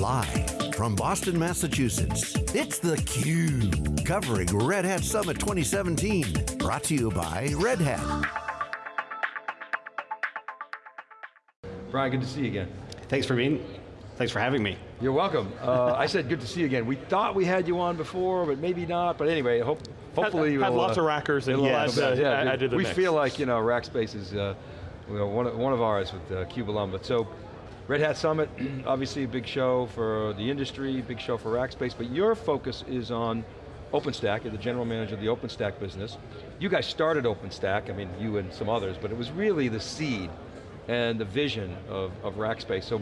Live from Boston, Massachusetts, it's theCUBE, covering Red Hat Summit 2017. Brought to you by Red Hat. Brian, good to see you again. Thanks for being, thanks for having me. You're welcome. Uh, I said good to see you again. We thought we had you on before, but maybe not. But anyway, hope, hopefully had, we'll, had lots uh, of rackers and yes. uh, yeah, added we, we feel like you know Rackspace is uh, one, of, one of ours with uh, CUBE alum. But so Red Hat Summit, obviously a big show for the industry, big show for Rackspace, but your focus is on OpenStack, you're the general manager of the OpenStack business. You guys started OpenStack, I mean you and some others, but it was really the seed and the vision of, of Rackspace. So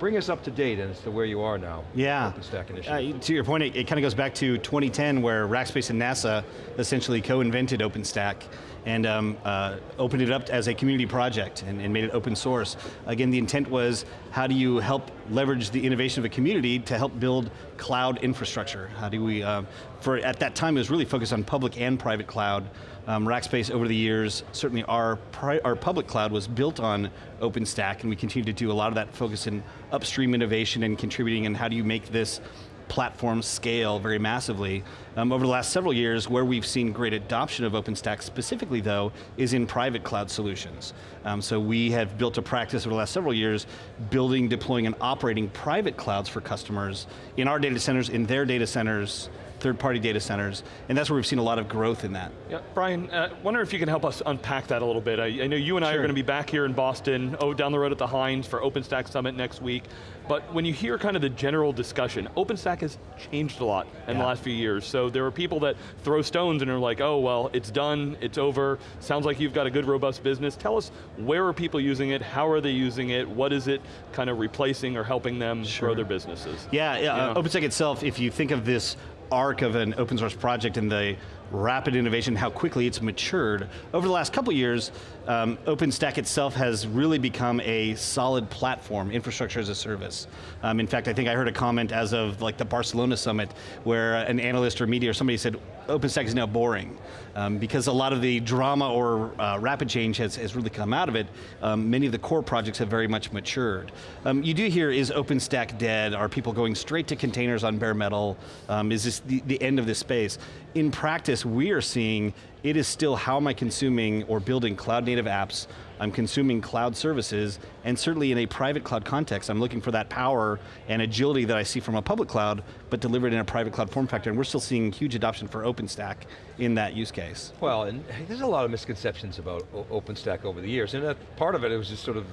bring us up to date as to where you are now. Yeah, OpenStack initiative. Uh, to your point, it, it kind of goes back to 2010 where Rackspace and NASA essentially co-invented OpenStack and um, uh, opened it up as a community project and, and, made it open source. Again, the intent was, how do you help leverage the innovation of a community to help build cloud infrastructure? How do we, uh, for at that time it was really focused on public and private cloud. Um, Rackspace over the years, certainly our, our public cloud was built on OpenStack and we continue to do a lot of that focus in upstream innovation and contributing and how do you make this platforms scale very massively. Um, over the last several years, where we've seen great adoption of OpenStack specifically though, is in private cloud solutions. Um, so we have built a practice over the last several years, building, deploying, and operating private clouds for customers in our data centers, in their data centers, third-party data centers, and that's where we've seen a lot of growth in that. Yeah, Brian, uh, wonder if you can help us unpack that a little bit. I, I know you and I sure. are going to be back here in Boston, oh, down the road at the Hynes for OpenStack Summit next week, but when you hear kind of the general discussion, OpenStack has changed a lot in yeah. the last few years, so there are people that throw stones and are like, oh, well, it's done, it's over, sounds like you've got a good, robust business. Tell us, where are people using it, how are they using it, what is it kind of replacing or helping them sure. grow their businesses? Yeah, yeah uh, OpenStack itself, if you think of this arc of an open source project and the rapid innovation, how quickly it's matured. Over the last couple years, um, OpenStack itself has really become a solid platform, infrastructure as a service. Um, in fact, I think I heard a comment as of like the Barcelona summit where an analyst or media or somebody said, OpenStack is now boring. Um, because a lot of the drama or uh, rapid change has, has really come out of it, um, many of the core projects have very much matured. Um, you do hear, is OpenStack dead? Are people going straight to containers on bare metal? Um, is this the, the end of this space? In practice, we are seeing it is still how am I consuming or building cloud native apps, I'm consuming cloud services, and certainly in a private cloud context, I'm looking for that power and agility that I see from a public cloud, but delivered in a private cloud form factor, and we're still seeing huge adoption for OpenStack in that use case. Well, and there's a lot of misconceptions about OpenStack over the years, and that part of it, it was just sort of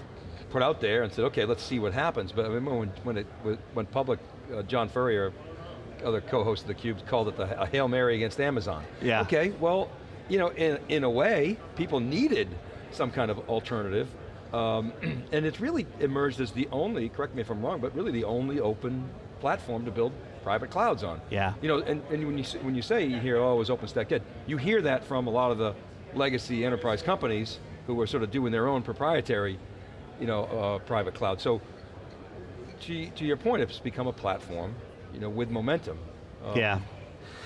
put out there and said, okay, let's see what happens. But I remember when, when it went public, uh, John Furrier, other co-host of theCUBE, called it the, a Hail Mary against Amazon. Yeah. Okay, well, you know, in, in a way, people needed some kind of alternative, um, and it's really emerged as the only, correct me if I'm wrong, but really the only open platform to build private clouds on. Yeah. You know, and, and when, you, when you say you hear, oh, is OpenStack dead? You hear that from a lot of the legacy enterprise companies who are sort of doing their own proprietary, you know, uh, private cloud. So, to, to your point, it's become a platform, you know, with momentum. Um, yeah.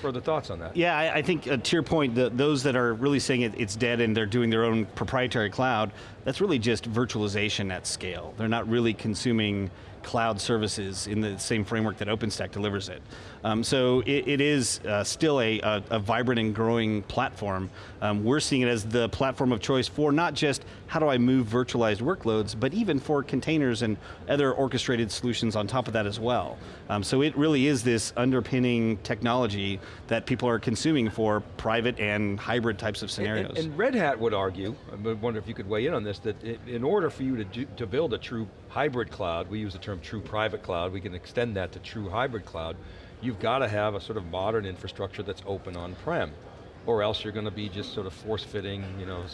Further thoughts on that? Yeah, I, I think uh, to your point, the, those that are really saying it, it's dead and they're doing their own proprietary cloud, that's really just virtualization at scale. They're not really consuming cloud services in the same framework that OpenStack delivers it. Um, so it, it is uh, still a, a, a, vibrant and growing platform. Um, we're seeing it as the platform of choice for not just how do I move virtualized workloads, but even for containers and other orchestrated solutions on top of that as well. Um, so it really is this underpinning technology that people are consuming for private and hybrid types of scenarios. And, and Red Hat would argue, I wonder if you could weigh in on this, that in order for you to, do, to build a true hybrid cloud, we use the term true private cloud, we can extend that to true hybrid cloud, you've got to have a sort of modern infrastructure that's open on-prem, or else you're going to be just sort of force-fitting, you know,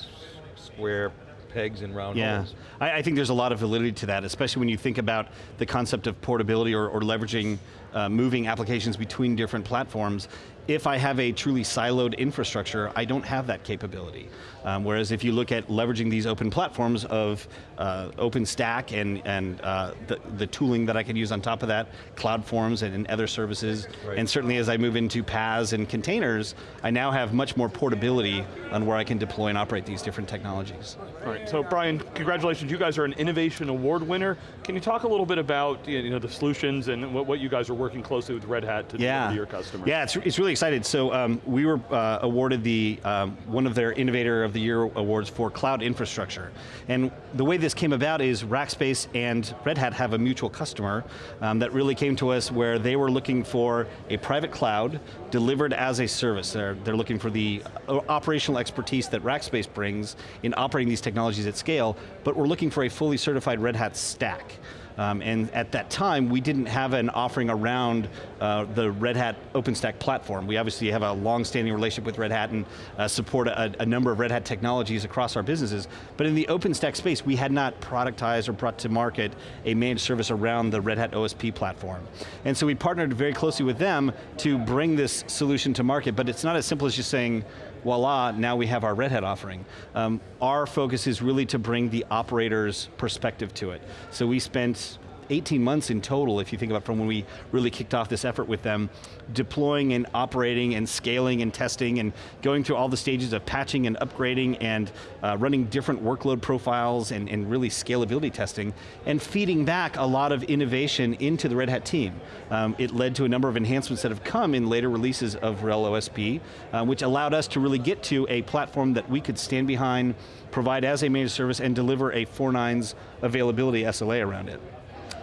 square pegs in round yeah. holes. I, I, think there's a lot of validity to that, especially when you think about the concept of portability or, or leveraging uh, moving applications between different platforms, if I have a truly siloed infrastructure, I don't have that capability. Um, whereas if you look at leveraging these open platforms of uh, OpenStack and, and uh, the, the tooling that I can use on top of that, CloudForms and, and other services, right. and certainly as I move into PaaS and containers, I now have much more portability on where I can deploy and operate these different technologies. All right, so Brian, congratulations, you guys are an Innovation Award winner. Can you talk a little bit about you know, the solutions and what, what you guys are working closely with Red Hat to yeah. deliver to your customers? Yeah, it's, it's really excited. So um, we were uh, awarded the um, one of their Innovator of the Year awards for cloud infrastructure. And the way this came about is Rackspace and Red Hat have a mutual customer um, that really came to us where they were looking for a private cloud delivered as a service. They're, they're looking for the uh, operational expertise that Rackspace brings in operating these technologies at scale, but we're looking for a fully certified Red Hat stack. Um, and at that time, we didn't have an offering around uh, the Red Hat OpenStack platform. We obviously have a long-standing relationship with Red Hat and uh, support a, a, number of Red Hat technologies across our businesses. But in the OpenStack space, we had not productized or brought to market a managed service around the Red Hat OSP platform. And so we partnered very closely with them to bring this solution to market, but it's not as simple as just saying, voila, now we have our Red Hat offering. Um, our focus is really to bring the operator's perspective to it. So we spent 18 months in total, if you think about from when we really kicked off this effort with them, deploying and operating and scaling and testing and going through all the stages of patching and upgrading and uh, running different workload profiles and, and, really scalability testing and feeding back a lot of innovation into the Red Hat team. Um, it led to a number of enhancements that have come in later releases of RHEL OSP, uh, which allowed us to really get to a platform that we could stand behind, provide as a managed service, and deliver a four nines availability SLA around it.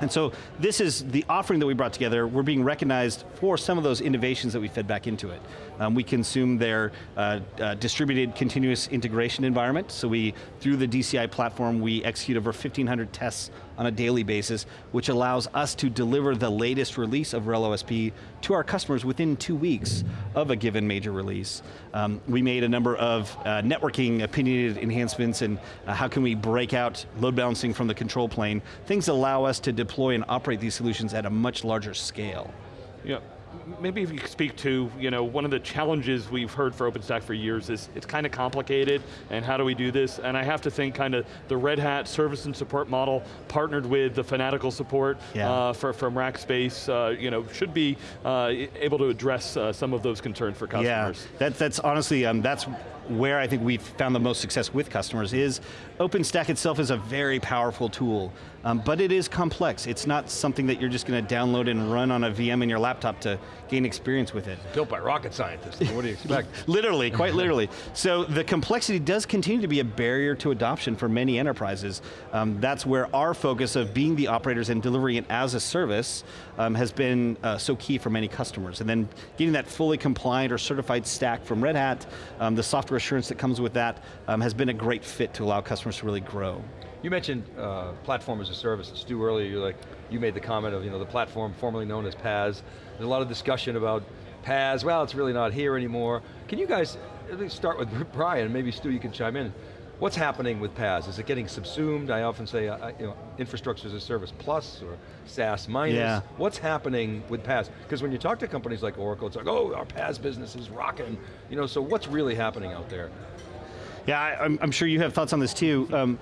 And so this is the offering that we brought together. We're being recognized for some of those innovations that we fed back into it. Um, we consume their uh, uh, distributed continuous integration environment. So we, through the DCI platform, we execute over 1,500 tests on a daily basis, which allows us to deliver the latest release of RHEL OSP to our customers within two weeks of a given major release. Um, we made a number of uh, networking opinionated enhancements and uh, how can we break out load balancing from the control plane. Things allow us to deploy and operate these solutions at a much larger scale. Yeah, maybe if you could speak to, you know, one of the challenges we've heard for OpenStack for years is it's kind of complicated, and how do we do this? And I have to think kind of the Red Hat service and support model partnered with the Fanatical support yeah. uh, for, from Rackspace, uh, you know, should be uh, able to address uh, some of those concerns for customers. Yeah, that, that's honestly, um, that's where I think we've found the most success with customers is OpenStack itself is a very powerful tool, um, but it is complex. It's not something that you're just going to download and run on a VM in your laptop to gain experience with it. Built by rocket scientists, what do you expect? literally, quite literally. So the complexity does continue to be a barrier to adoption for many enterprises. Um, that's where our focus of being the operators and delivering it as a service um, has been uh, so key for many customers. And then getting that fully compliant or certified stack from Red Hat, um, the software assurance that comes with that um, has been a great fit to allow customers to really grow. You mentioned uh, platform as a service. Stu, earlier, you like, you made the comment of you know, the platform formerly known as PaaS. There's a lot of discussion about PaaS, well, it's really not here anymore. Can you guys, start with Brian, maybe Stu, you can chime in. What's happening with PaaS? Is it getting subsumed? I often say, uh, you know, infrastructure as a service plus or SaaS minus. Yeah. What's happening with PaaS? Because when you talk to companies like Oracle, it's like, oh, our PaaS business is rocking. You know, so what's really happening out there? Yeah, I, am sure you have thoughts on this too. Um,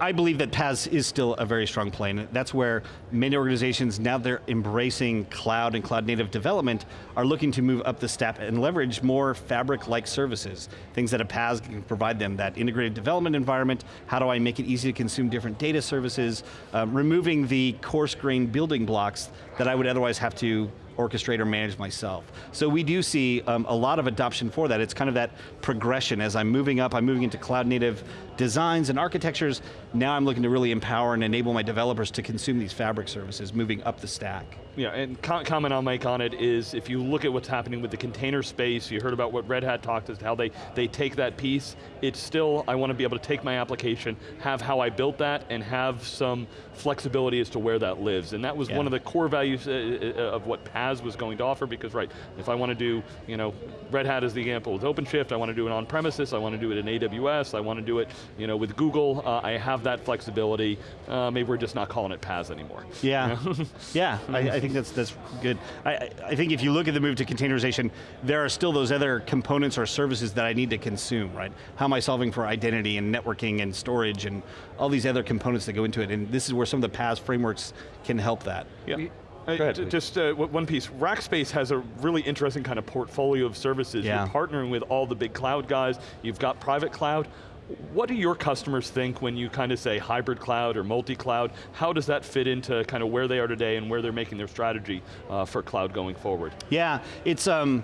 I believe that PaaS is still a very strong play, and that's where many organizations, now they're embracing cloud and cloud native development, are looking to move up the step and leverage more fabric-like services, things that a PaaS can provide them, that integrated development environment, how do I make it easy to consume different data services, um, removing the coarse-grained building blocks that I would otherwise have to orchestrate or manage myself. So we do see um, a lot of adoption for that. It's kind of that progression as I'm moving up, I'm moving into cloud native designs and architectures, now I'm looking to really empower and enable my developers to consume these fabric services, moving up the stack. Yeah, and comment I'll make on it is, if you look at what's happening with the container space, you heard about what Red Hat talked as how they, they take that piece, it's still, I want to be able to take my application, have how I built that, and have some flexibility as to where that lives. And that was yeah. one of the core values uh, uh, of what PaaS was going to offer, because right, if I want to do, you know, Red Hat is the example with OpenShift, I want to do it on premises, I want to do it in AWS, I want to do it you know, with Google, uh, I have that flexibility. Uh, maybe we're just not calling it PaaS anymore. Yeah, yeah, I, I, think that's, that's good. I, I think if you look at the move to containerization, there are still those other components or services that I need to consume, right? How am I solving for identity and networking and storage and all these other components that go into it, and this is where some of the PaaS frameworks can help that. Yeah. Uh, just uh, one piece, Rackspace has a really interesting kind of portfolio of services. Yeah. You're partnering with all the big cloud guys, you've got private cloud. What do your customers think when you kind of say hybrid cloud or multi-cloud? How does that fit into kind of where they are today and where they're making their strategy uh, for cloud going forward? Yeah, it's, um,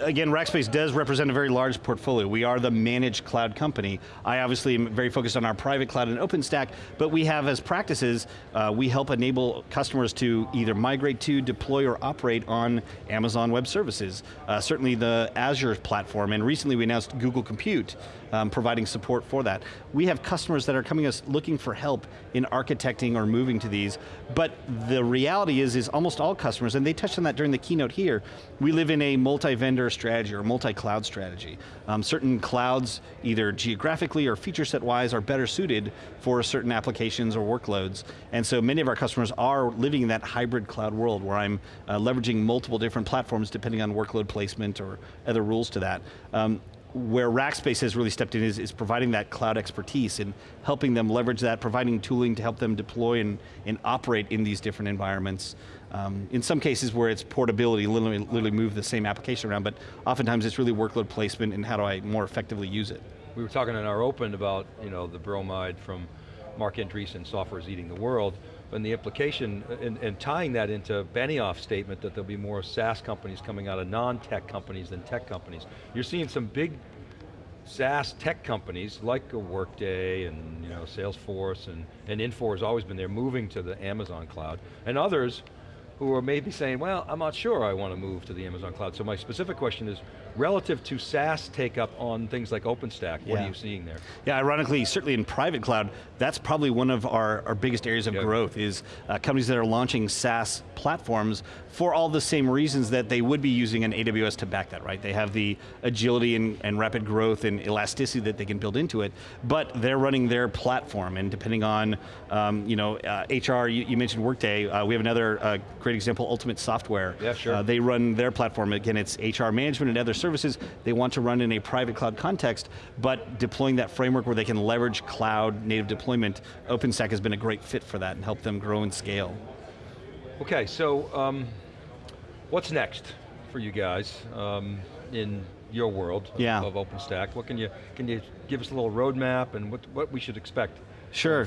again, Rackspace does represent a very large portfolio. We are the managed cloud company. I obviously am very focused on our private cloud and OpenStack, but we have as practices, uh, we help enable customers to either migrate to, deploy, or operate on Amazon Web Services. Uh, certainly the Azure platform, and recently we announced Google Compute, um, providing support for that. We have customers that are coming us looking for help in architecting or moving to these, but the reality is, is almost all customers, and they touched on that during the keynote here, we live in a multi-vendor strategy or multi-cloud strategy. Um, certain clouds, either geographically or feature set wise, are better suited for certain applications or workloads, and so many of our customers are living in that hybrid cloud world where I'm uh, leveraging multiple different platforms depending on workload placement or other rules to that. Um, where Rackspace has really stepped in is, is, providing that cloud expertise and helping them leverage that, providing tooling to help them deploy and, and operate in these different environments. Um, in some cases where it's portability, literally, literally move the same application around, but oftentimes it's really workload placement and how do I more effectively use it. We were talking in our open about you know, the bromide from Marc Andreessen, software is eating the world, and the implication, and, and, tying that into Benioff's statement that there'll be more SaaS companies coming out of non-tech companies than tech companies. You're seeing some big SaaS tech companies like Workday and you know, Salesforce and, and Infor has always been there moving to the Amazon cloud, and others who are maybe saying, well, I'm not sure I want to move to the Amazon cloud. So my specific question is, relative to SaaS take up on things like OpenStack, what yeah. are you seeing there? Yeah, ironically, certainly in private cloud, that's probably one of our, our biggest areas of yep. growth is uh, companies that are launching SaaS platforms for all the same reasons that they would be using an AWS to back that, right? They have the agility and, and rapid growth and elasticity that they can build into it, but they're running their platform and depending on, um, you know, uh, HR, you, you, mentioned Workday, uh, we have another uh, great example, Ultimate Software. Yeah, sure. Uh, they run their platform, again, it's HR management and other services, they want to run in a private cloud context, but deploying that framework where they can leverage cloud native deployment, OpenStack has been a great fit for that and help them grow and scale. Okay, so um, what's next for you guys um, in your world yeah. of, of OpenStack? What can you, can you give us a little roadmap and what, what we should expect? Sure.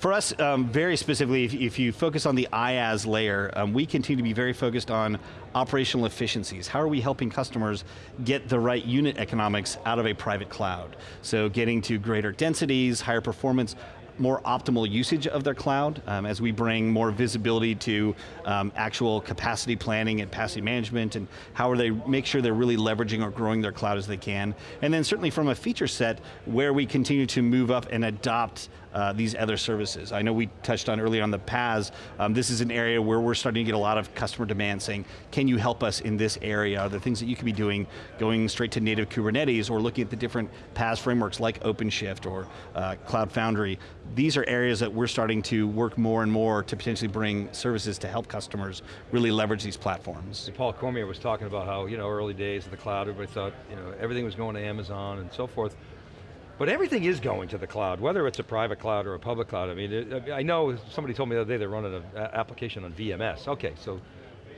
For us, um, very specifically, if, if, you focus on the IaaS layer, um, we continue to be very focused on operational efficiencies. How are we helping customers get the right unit economics out of a private cloud? So getting to greater densities, higher performance, more optimal usage of their cloud um, as we bring more visibility to um, actual capacity planning and capacity management and how are they make sure they're really leveraging or growing their cloud as they can. And then certainly from a feature set where we continue to move up and adopt uh, these other services. I know we touched on earlier on the PaaS, um, this is an area where we're starting to get a lot of customer demand saying, can you help us in this area? Are there things that you could be doing, going straight to native Kubernetes or looking at the different PaaS frameworks like OpenShift or uh, Cloud Foundry. These are areas that we're starting to work more and more to potentially bring services to help customers really leverage these platforms. Paul Cormier was talking about how, you know, early days of the cloud, everybody thought, you know, everything was going to Amazon and so forth. But everything is going to the cloud, whether it's a private cloud or a public cloud. I mean, I know somebody told me the other day they're running an application on VMS. Okay, so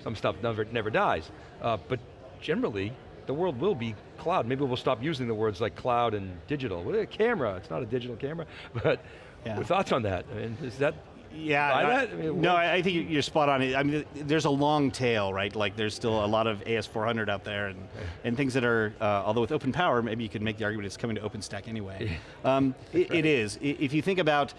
some stuff never, never dies. Uh, but generally, the world will be cloud. Maybe we'll stop using the words like cloud and digital. Well, a camera, it's not a digital camera. But yeah. thoughts on that? I mean, is that yeah, I, I mean, no, I think you're spot on. I mean, there's a long tail, right? Like there's still a lot of AS400 out there and, and things that are, uh, although with open power, maybe you could make the argument it's coming to OpenStack anyway. Um, it, it is. If you think about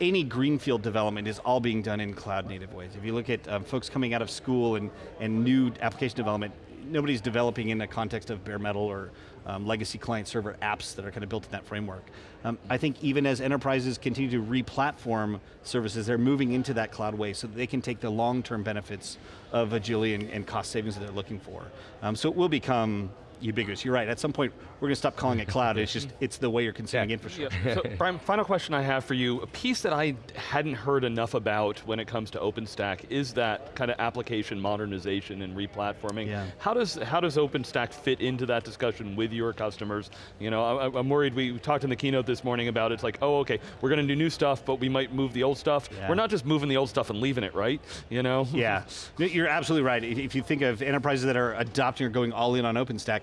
any greenfield development is all being done in cloud native ways. If you look at um, folks coming out of school and, and new application development, nobody's developing in the context of bare metal or um, legacy client server apps that are kind of built in that framework. Um, I think even as enterprises continue to re-platform services, they're moving into that cloud way so that they can take the long-term benefits of agility and, and, cost savings that they're looking for. Um, so it will become ubiquitous. You're right, at some point, we're going to stop calling it cloud, it's just, it's the way you're consuming Yeah. infrastructure. Yeah. So, Brian, final question I have for you. A piece that I hadn't heard enough about when it comes to OpenStack is that kind of application modernization and replatforming. Yeah. How does how does OpenStack fit into that discussion with your customers? You know, I, I'm worried. We talked in the keynote this morning about it's like, oh, okay, we're going to do new stuff, but we might move the old stuff. Yeah. We're not just moving the old stuff and leaving it, right? You know? yeah, you're absolutely right. If if you think of enterprises that are adopting or going all in on OpenStack,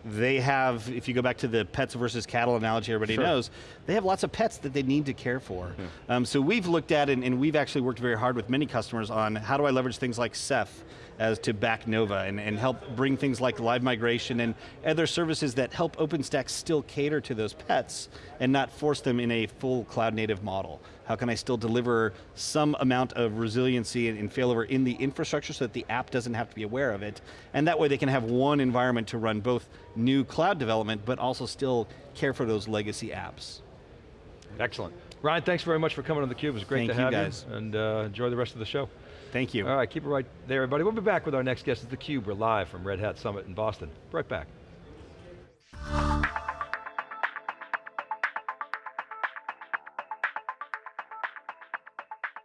they have, if you go back to the pets versus cattle analogy everybody Sure. knows, they have lots of pets that they need to care for. Um, so we've looked at, and, and we've actually worked very hard with many customers on how do I leverage things like Ceph as to back Nova and, and help bring things like live migration and other services that help OpenStack still cater to those pets and not force them in a full cloud native model. How can I still deliver some amount of resiliency and, and failover in the infrastructure so that the app doesn't have to be aware of it? And that way they can have one environment to run both new cloud development, but also still care for those legacy apps. Excellent. Ryan, thanks very much for coming on theCUBE. It was great Thank to you, have guys. you. And uh, enjoy the rest of the show. Thank you. All right, keep it right there, everybody. We'll be back with our next guest. It's theCUBE. We're live from Red Hat Summit in Boston. Right back.